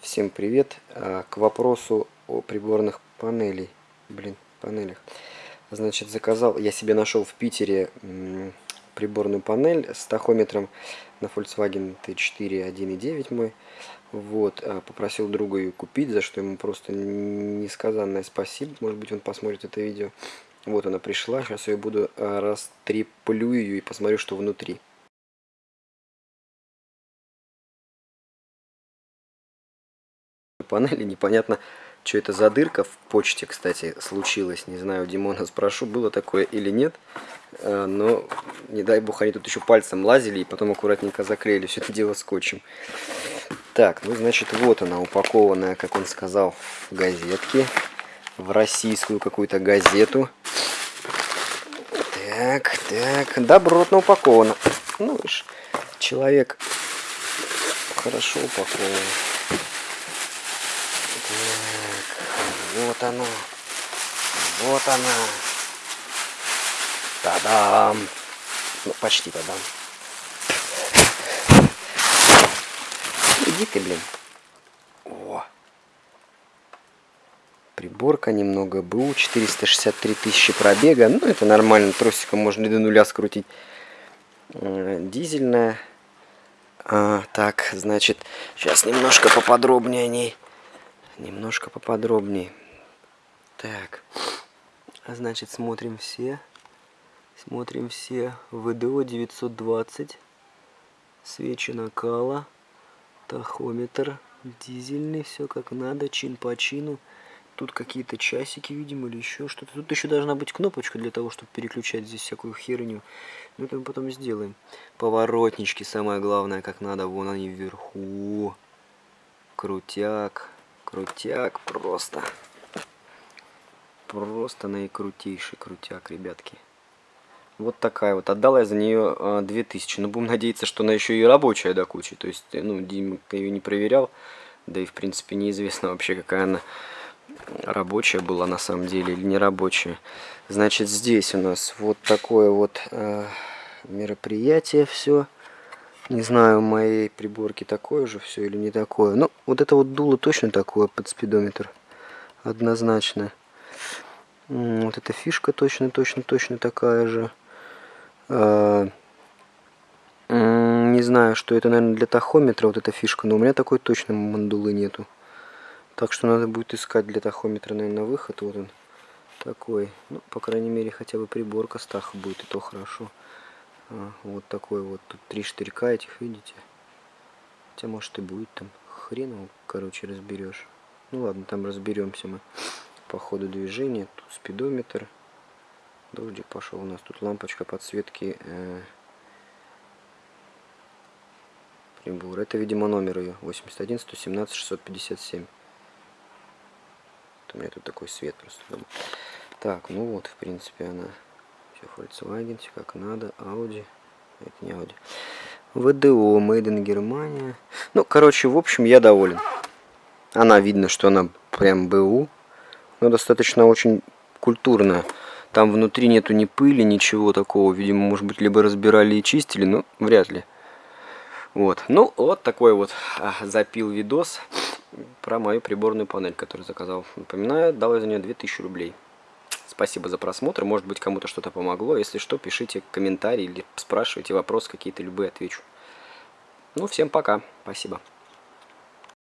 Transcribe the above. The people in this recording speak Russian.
Всем привет! А, к вопросу о приборных панелей. Блин, панелях. Значит, заказал, я себе нашел в Питере приборную панель с тахометром на Volkswagen T4 1.9 мой. Вот, а, попросил друга ее купить, за что ему просто несказанное спасибо. Может быть, он посмотрит это видео. Вот она пришла, сейчас я буду а, растреплю ее и посмотрю, что внутри. Панели. Непонятно, что это за дырка в почте, кстати, случилась. Не знаю, Димона спрошу, было такое или нет. Э, но, не дай бог, они тут еще пальцем лазили и потом аккуратненько заклеили все это дело скотчем. Так, ну, значит, вот она упакованная, как он сказал, в газетке. В российскую какую-то газету. Так, так, добротно упаковано. Ну, человек хорошо упакован. Вот оно. Вот она. Та-дам. Ну, почти та-дам. Иди ты, блин. О. Приборка немного БУ. 463 тысячи пробега. Ну, это нормально. Тросиком можно до нуля скрутить. Дизельная. А, так, значит, сейчас немножко поподробнее о ней. Немножко поподробнее. Так, а значит смотрим все. Смотрим все. ВДО 920. Свечи накала. Тахометр. Дизельный. Все как надо. Чин по чину. Тут какие-то часики, видимо, или еще что-то. Тут еще должна быть кнопочка для того, чтобы переключать здесь всякую херню. Ну, это мы потом сделаем. Поворотнички, самое главное, как надо. Вон они вверху. Крутяк. Крутяк просто. Просто наикрутейший крутяк, ребятки. Вот такая вот. Отдал я за нее а, 2000. Но будем надеяться, что она еще и рабочая до кучи. То есть, ну, Дима ее не проверял. Да и, в принципе, неизвестно вообще, какая она рабочая была на самом деле или не рабочая. Значит, здесь у нас вот такое вот э, мероприятие все. Не знаю, у моей приборки такое же все или не такое. Ну, вот это вот дуло точно такое под спидометр. Однозначно. Вот эта фишка точно, точно, точно такая же. А, не знаю, что это, наверное, для тахометра вот эта фишка, но у меня такой точно мандулы нету. Так что надо будет искать для тахометра, наверное, выход. Вот он такой. Ну, по крайней мере, хотя бы приборка с будет, и то хорошо. А, вот такой вот. Тут три штырька этих, видите? Хотя, может, и будет там. Хрен его, короче, разберешь. Ну ладно, там разберемся мы по ходу движения. Тут спидометр. Дождик пошел. У нас тут лампочка подсветки э, прибор. Это, видимо, номер ее. 81 117 657. Вот у меня тут такой свет просто. Так, ну вот, в принципе, она все Volkswagen, все как надо, Audi. Это не Audi. ВДО, Made in Германия. Ну, короче, в общем, я доволен. Она видно, что она прям БУ. Но достаточно очень культурная. Там внутри нету ни пыли, ничего такого. Видимо, может быть, либо разбирали и чистили, но вряд ли. Вот. Ну, вот такой вот а, запил видос про мою приборную панель, которую заказал. Напоминаю, дал я за нее 2000 рублей. Спасибо за просмотр. Может быть, кому-то что-то помогло. Если что, пишите комментарии или спрашивайте вопросы какие-то, любые отвечу. Ну, всем пока. Спасибо.